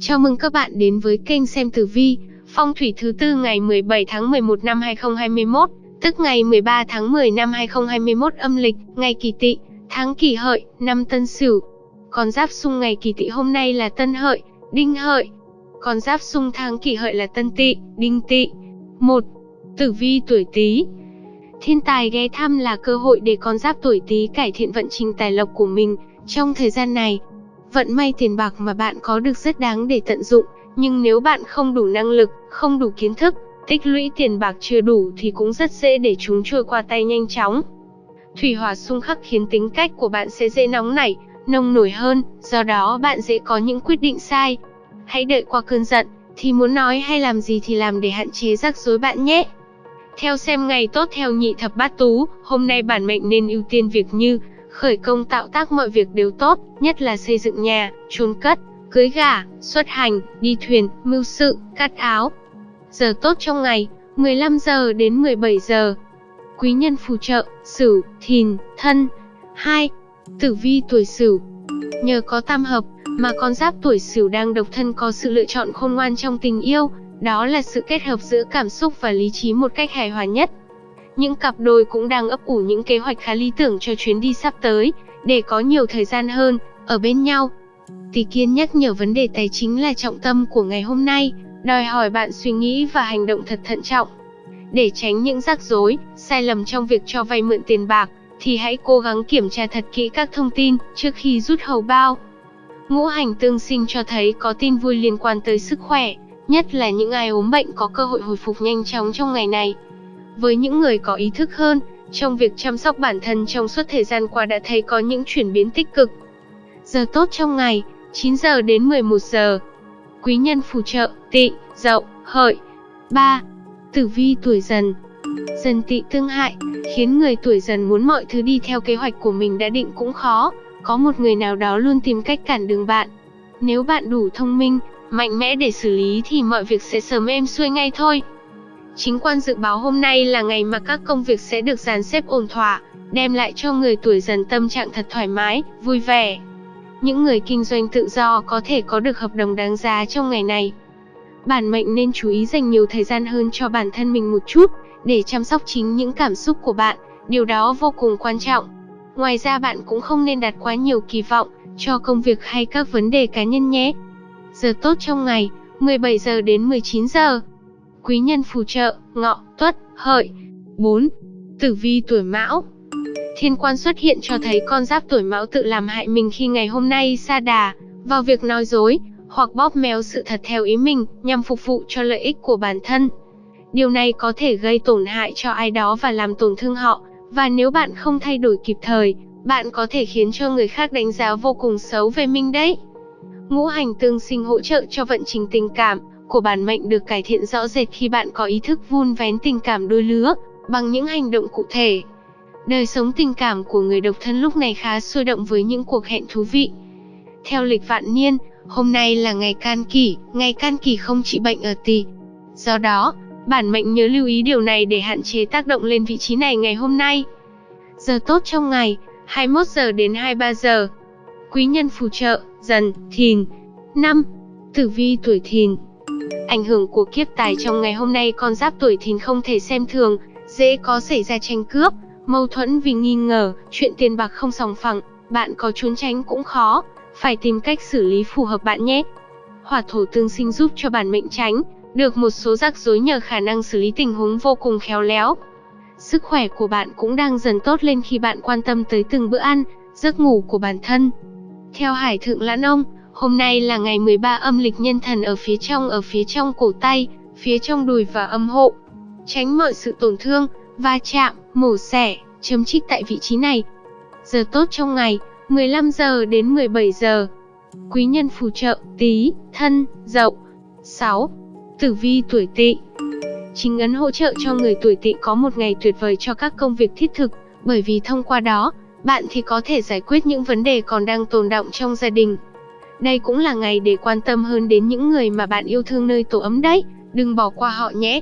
Chào mừng các bạn đến với kênh xem tử vi, phong thủy thứ tư ngày 17 tháng 11 năm 2021, tức ngày 13 tháng 10 năm 2021 âm lịch, ngày Kỷ Tỵ, tháng Kỷ Hợi, năm Tân Sửu. Con giáp xung ngày Kỷ Tỵ hôm nay là Tân Hợi, Đinh Hợi. Con giáp xung tháng Kỷ Hợi là Tân Tỵ, Đinh Tỵ. 1. Tử vi tuổi Tý. Thiên tài ghé thăm là cơ hội để con giáp tuổi Tý cải thiện vận trình tài lộc của mình trong thời gian này Vận may tiền bạc mà bạn có được rất đáng để tận dụng, nhưng nếu bạn không đủ năng lực, không đủ kiến thức, tích lũy tiền bạc chưa đủ thì cũng rất dễ để chúng trôi qua tay nhanh chóng. Thủy hỏa xung khắc khiến tính cách của bạn sẽ dễ nóng nảy, nông nổi hơn, do đó bạn dễ có những quyết định sai. Hãy đợi qua cơn giận, thì muốn nói hay làm gì thì làm để hạn chế rắc rối bạn nhé. Theo xem ngày tốt theo nhị thập bát tú, hôm nay bản mệnh nên ưu tiên việc như khởi công tạo tác mọi việc đều tốt, nhất là xây dựng nhà, chôn cất, cưới gả, xuất hành, đi thuyền, mưu sự, cắt áo. Giờ tốt trong ngày, 15 giờ đến 17 giờ. Quý nhân phù trợ, Sửu, Thìn, Thân. 2. Tử vi tuổi Sửu. Nhờ có tam hợp mà con giáp tuổi Sửu đang độc thân có sự lựa chọn khôn ngoan trong tình yêu, đó là sự kết hợp giữa cảm xúc và lý trí một cách hài hòa nhất. Những cặp đôi cũng đang ấp ủ những kế hoạch khá lý tưởng cho chuyến đi sắp tới, để có nhiều thời gian hơn, ở bên nhau. Tỷ Kiên nhắc nhở vấn đề tài chính là trọng tâm của ngày hôm nay, đòi hỏi bạn suy nghĩ và hành động thật thận trọng. Để tránh những rắc rối, sai lầm trong việc cho vay mượn tiền bạc, thì hãy cố gắng kiểm tra thật kỹ các thông tin trước khi rút hầu bao. Ngũ hành tương sinh cho thấy có tin vui liên quan tới sức khỏe, nhất là những ai ốm bệnh có cơ hội hồi phục nhanh chóng trong ngày này. Với những người có ý thức hơn, trong việc chăm sóc bản thân trong suốt thời gian qua đã thấy có những chuyển biến tích cực. Giờ tốt trong ngày, 9 giờ đến 11 giờ. Quý nhân phù trợ, tị, dậu, hợi. 3. Tử vi tuổi dần Dần tị tương hại, khiến người tuổi dần muốn mọi thứ đi theo kế hoạch của mình đã định cũng khó, có một người nào đó luôn tìm cách cản đường bạn. Nếu bạn đủ thông minh, mạnh mẽ để xử lý thì mọi việc sẽ sớm êm xuôi ngay thôi. Chính quan dự báo hôm nay là ngày mà các công việc sẽ được dàn xếp ổn thỏa, đem lại cho người tuổi dần tâm trạng thật thoải mái, vui vẻ. Những người kinh doanh tự do có thể có được hợp đồng đáng giá trong ngày này. Bản mệnh nên chú ý dành nhiều thời gian hơn cho bản thân mình một chút, để chăm sóc chính những cảm xúc của bạn, điều đó vô cùng quan trọng. Ngoài ra bạn cũng không nên đặt quá nhiều kỳ vọng cho công việc hay các vấn đề cá nhân nhé. Giờ tốt trong ngày, 17 giờ đến 19 giờ quý nhân phù trợ, ngọ, tuất, hợi. 4. Tử vi tuổi mão Thiên quan xuất hiện cho thấy con giáp tuổi mão tự làm hại mình khi ngày hôm nay sa đà vào việc nói dối hoặc bóp méo sự thật theo ý mình nhằm phục vụ cho lợi ích của bản thân. Điều này có thể gây tổn hại cho ai đó và làm tổn thương họ, và nếu bạn không thay đổi kịp thời, bạn có thể khiến cho người khác đánh giá vô cùng xấu về mình đấy. Ngũ hành tương sinh hỗ trợ cho vận trình tình cảm, của bản mệnh được cải thiện rõ rệt khi bạn có ý thức vun vén tình cảm đôi lứa, bằng những hành động cụ thể. Đời sống tình cảm của người độc thân lúc này khá sôi động với những cuộc hẹn thú vị. Theo lịch vạn niên, hôm nay là ngày can kỷ, ngày can kỷ không trị bệnh ở tỳ. Do đó, bản mệnh nhớ lưu ý điều này để hạn chế tác động lên vị trí này ngày hôm nay. Giờ tốt trong ngày, 21 giờ đến 23 giờ. Quý nhân phù trợ, dần, thìn. năm, Tử vi tuổi thìn Ảnh hưởng của kiếp tài trong ngày hôm nay con giáp tuổi thìn không thể xem thường, dễ có xảy ra tranh cướp, mâu thuẫn vì nghi ngờ, chuyện tiền bạc không sòng phẳng, bạn có trốn tránh cũng khó, phải tìm cách xử lý phù hợp bạn nhé. Hỏa thổ tương sinh giúp cho bản mệnh tránh, được một số rắc rối nhờ khả năng xử lý tình huống vô cùng khéo léo. Sức khỏe của bạn cũng đang dần tốt lên khi bạn quan tâm tới từng bữa ăn, giấc ngủ của bản thân. Theo Hải Thượng Lãn Ông, Hôm nay là ngày 13 âm lịch nhân thần ở phía trong ở phía trong cổ tay, phía trong đùi và âm hộ. Tránh mọi sự tổn thương, va chạm, mổ xẻ, chấm trích tại vị trí này. Giờ tốt trong ngày, 15 giờ đến 17 giờ. Quý nhân phù trợ, tí, thân, dậu. 6. Tử vi tuổi tỵ Chính ấn hỗ trợ cho người tuổi tỵ có một ngày tuyệt vời cho các công việc thiết thực, bởi vì thông qua đó, bạn thì có thể giải quyết những vấn đề còn đang tồn động trong gia đình, đây cũng là ngày để quan tâm hơn đến những người mà bạn yêu thương nơi tổ ấm đấy, đừng bỏ qua họ nhé.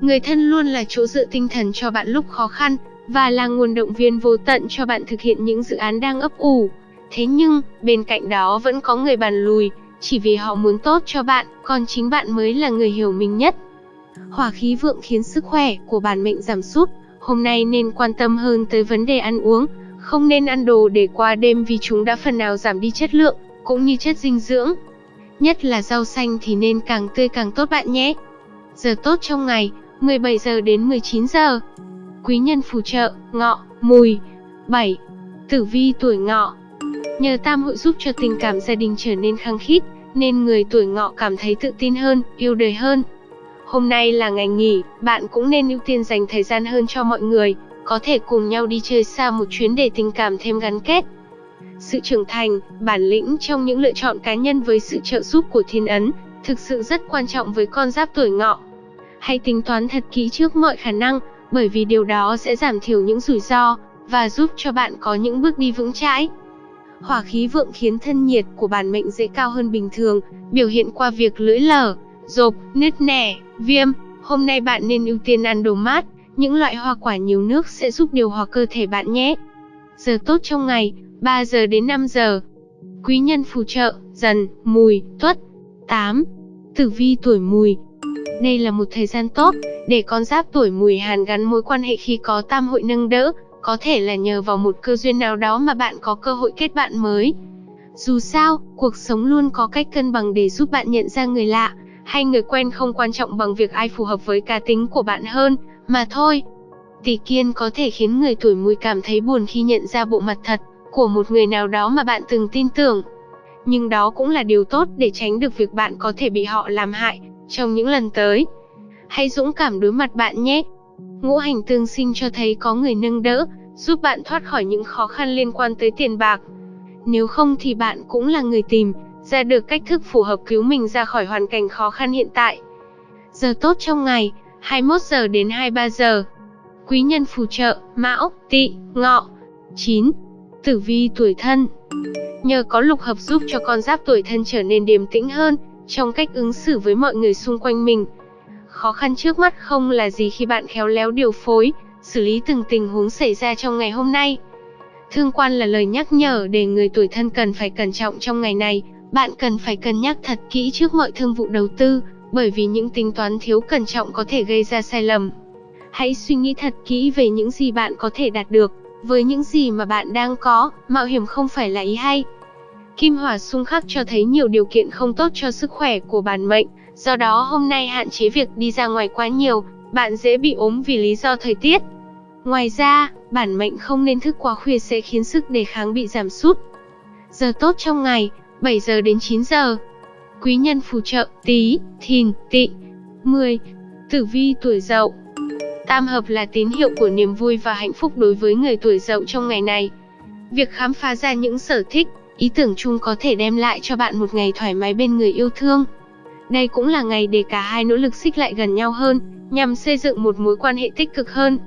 Người thân luôn là chỗ dựa tinh thần cho bạn lúc khó khăn, và là nguồn động viên vô tận cho bạn thực hiện những dự án đang ấp ủ. Thế nhưng, bên cạnh đó vẫn có người bàn lùi, chỉ vì họ muốn tốt cho bạn, còn chính bạn mới là người hiểu mình nhất. Hỏa khí vượng khiến sức khỏe của bản mệnh giảm sút, hôm nay nên quan tâm hơn tới vấn đề ăn uống, không nên ăn đồ để qua đêm vì chúng đã phần nào giảm đi chất lượng, cũng như chất dinh dưỡng. Nhất là rau xanh thì nên càng tươi càng tốt bạn nhé. Giờ tốt trong ngày, 17 giờ đến 19 giờ. Quý nhân phù trợ, ngọ, mùi. 7. Tử vi tuổi ngọ Nhờ tam hội giúp cho tình cảm gia đình trở nên khăng khít, nên người tuổi ngọ cảm thấy tự tin hơn, yêu đời hơn. Hôm nay là ngày nghỉ, bạn cũng nên ưu tiên dành thời gian hơn cho mọi người, có thể cùng nhau đi chơi xa một chuyến để tình cảm thêm gắn kết. Sự trưởng thành, bản lĩnh trong những lựa chọn cá nhân với sự trợ giúp của thiên ấn, thực sự rất quan trọng với con giáp tuổi ngọ. Hãy tính toán thật kỹ trước mọi khả năng, bởi vì điều đó sẽ giảm thiểu những rủi ro, và giúp cho bạn có những bước đi vững chãi. Hỏa khí vượng khiến thân nhiệt của bản mệnh dễ cao hơn bình thường, biểu hiện qua việc lưỡi lở, rộp, nứt nẻ, viêm. Hôm nay bạn nên ưu tiên ăn đồ mát, những loại hoa quả nhiều nước sẽ giúp điều hòa cơ thể bạn nhé. Giờ tốt trong ngày, 3 giờ đến 5 giờ. Quý nhân phù trợ, dần, mùi, tuất. 8. Tử vi tuổi mùi. Đây là một thời gian tốt để con giáp tuổi mùi hàn gắn mối quan hệ khi có tam hội nâng đỡ, có thể là nhờ vào một cơ duyên nào đó mà bạn có cơ hội kết bạn mới. Dù sao, cuộc sống luôn có cách cân bằng để giúp bạn nhận ra người lạ, hay người quen không quan trọng bằng việc ai phù hợp với cá tính của bạn hơn, mà thôi. Tỷ kiên có thể khiến người tuổi mùi cảm thấy buồn khi nhận ra bộ mặt thật của một người nào đó mà bạn từng tin tưởng. Nhưng đó cũng là điều tốt để tránh được việc bạn có thể bị họ làm hại trong những lần tới. Hãy dũng cảm đối mặt bạn nhé. Ngũ hành tương sinh cho thấy có người nâng đỡ, giúp bạn thoát khỏi những khó khăn liên quan tới tiền bạc. Nếu không thì bạn cũng là người tìm ra được cách thức phù hợp cứu mình ra khỏi hoàn cảnh khó khăn hiện tại. Giờ tốt trong ngày, 21 giờ đến 23 giờ. Quý nhân phù trợ, Mão, Tỵ, Ngọ. 9. Tử vi tuổi thân. Nhờ có lục hợp giúp cho con giáp tuổi thân trở nên điềm tĩnh hơn trong cách ứng xử với mọi người xung quanh mình. Khó khăn trước mắt không là gì khi bạn khéo léo điều phối, xử lý từng tình huống xảy ra trong ngày hôm nay. Thương quan là lời nhắc nhở để người tuổi thân cần phải cẩn trọng trong ngày này, bạn cần phải cân nhắc thật kỹ trước mọi thương vụ đầu tư, bởi vì những tính toán thiếu cẩn trọng có thể gây ra sai lầm. Hãy suy nghĩ thật kỹ về những gì bạn có thể đạt được, với những gì mà bạn đang có, mạo hiểm không phải là ý hay. Kim hỏa xung khắc cho thấy nhiều điều kiện không tốt cho sức khỏe của bản mệnh, do đó hôm nay hạn chế việc đi ra ngoài quá nhiều, bạn dễ bị ốm vì lý do thời tiết. Ngoài ra, bản mệnh không nên thức quá khuya sẽ khiến sức đề kháng bị giảm sút. Giờ tốt trong ngày, 7 giờ đến 9 giờ. Quý nhân phù trợ, tí, thìn, tị. 10. Tử vi tuổi dậu Tam hợp là tín hiệu của niềm vui và hạnh phúc đối với người tuổi dậu trong ngày này. Việc khám phá ra những sở thích, ý tưởng chung có thể đem lại cho bạn một ngày thoải mái bên người yêu thương. Đây cũng là ngày để cả hai nỗ lực xích lại gần nhau hơn, nhằm xây dựng một mối quan hệ tích cực hơn.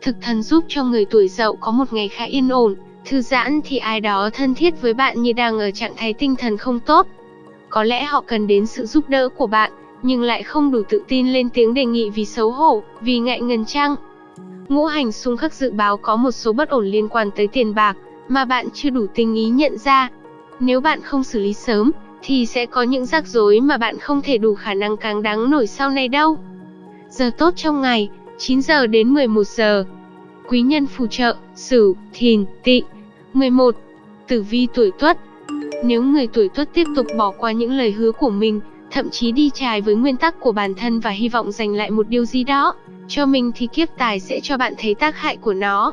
Thực thần giúp cho người tuổi dậu có một ngày khá yên ổn, thư giãn thì ai đó thân thiết với bạn như đang ở trạng thái tinh thần không tốt. Có lẽ họ cần đến sự giúp đỡ của bạn, nhưng lại không đủ tự tin lên tiếng đề nghị vì xấu hổ, vì ngại ngần chăng. Ngũ hành xung khắc dự báo có một số bất ổn liên quan tới tiền bạc, mà bạn chưa đủ tinh ý nhận ra. Nếu bạn không xử lý sớm, thì sẽ có những rắc rối mà bạn không thể đủ khả năng càng đáng nổi sau này đâu. Giờ tốt trong ngày, 9 giờ đến 11 giờ. Quý nhân phù trợ, Sửu, Thìn, Tỵ. 11. Tử vi tuổi Tuất. Nếu người tuổi Tuất tiếp tục bỏ qua những lời hứa của mình, thậm chí đi trái với nguyên tắc của bản thân và hy vọng giành lại một điều gì đó cho mình thì kiếp tài sẽ cho bạn thấy tác hại của nó.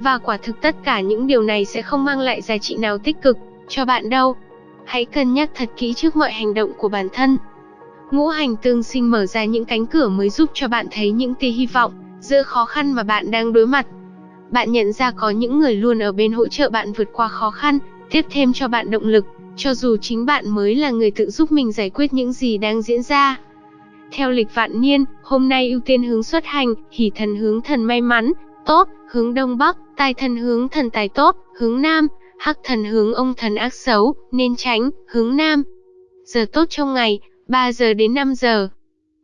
Và quả thực tất cả những điều này sẽ không mang lại giá trị nào tích cực cho bạn đâu. Hãy cân nhắc thật kỹ trước mọi hành động của bản thân. Ngũ hành tương sinh mở ra những cánh cửa mới giúp cho bạn thấy những tia hy vọng giữa khó khăn mà bạn đang đối mặt. Bạn nhận ra có những người luôn ở bên hỗ trợ bạn vượt qua khó khăn, tiếp thêm cho bạn động lực, cho dù chính bạn mới là người tự giúp mình giải quyết những gì đang diễn ra. Theo lịch vạn niên, hôm nay ưu tiên hướng xuất hành, hỷ thần hướng thần may mắn, tốt, hướng đông bắc, tài thần hướng thần tài tốt, hướng nam, hắc thần hướng ông thần ác xấu, nên tránh, hướng nam. Giờ tốt trong ngày, 3 giờ đến 5 giờ.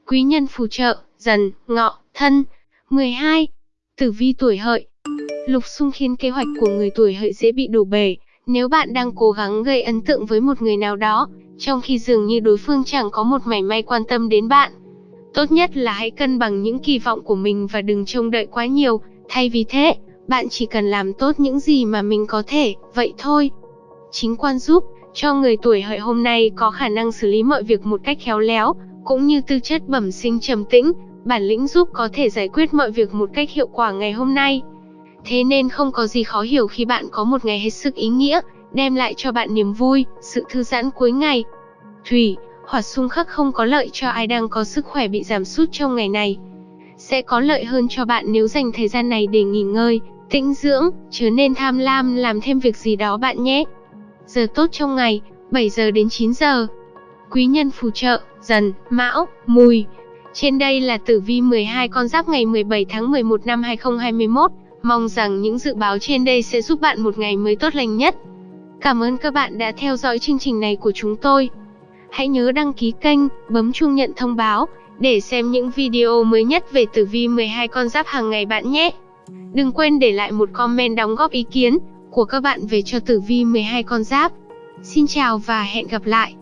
Quý nhân phù trợ, dần, ngọ, thân. 12. Tử vi tuổi hợi Lục xung khiến kế hoạch của người tuổi hợi dễ bị đổ bể. Nếu bạn đang cố gắng gây ấn tượng với một người nào đó, trong khi dường như đối phương chẳng có một mảy may quan tâm đến bạn. Tốt nhất là hãy cân bằng những kỳ vọng của mình và đừng trông đợi quá nhiều, thay vì thế, bạn chỉ cần làm tốt những gì mà mình có thể, vậy thôi. Chính quan giúp, cho người tuổi hợi hôm nay có khả năng xử lý mọi việc một cách khéo léo, cũng như tư chất bẩm sinh trầm tĩnh, bản lĩnh giúp có thể giải quyết mọi việc một cách hiệu quả ngày hôm nay. Thế nên không có gì khó hiểu khi bạn có một ngày hết sức ý nghĩa, đem lại cho bạn niềm vui, sự thư giãn cuối ngày. Thủy, hỏa xung khắc không có lợi cho ai đang có sức khỏe bị giảm sút trong ngày này. Sẽ có lợi hơn cho bạn nếu dành thời gian này để nghỉ ngơi, tĩnh dưỡng, chứ nên tham lam làm thêm việc gì đó bạn nhé. Giờ tốt trong ngày, 7 giờ đến 9 giờ. Quý nhân phù trợ, dần, mão, mùi. Trên đây là tử vi 12 con giáp ngày 17 tháng 11 năm 2021. Mong rằng những dự báo trên đây sẽ giúp bạn một ngày mới tốt lành nhất. Cảm ơn các bạn đã theo dõi chương trình này của chúng tôi. Hãy nhớ đăng ký kênh, bấm chuông nhận thông báo để xem những video mới nhất về tử vi 12 con giáp hàng ngày bạn nhé. Đừng quên để lại một comment đóng góp ý kiến của các bạn về cho tử vi 12 con giáp. Xin chào và hẹn gặp lại.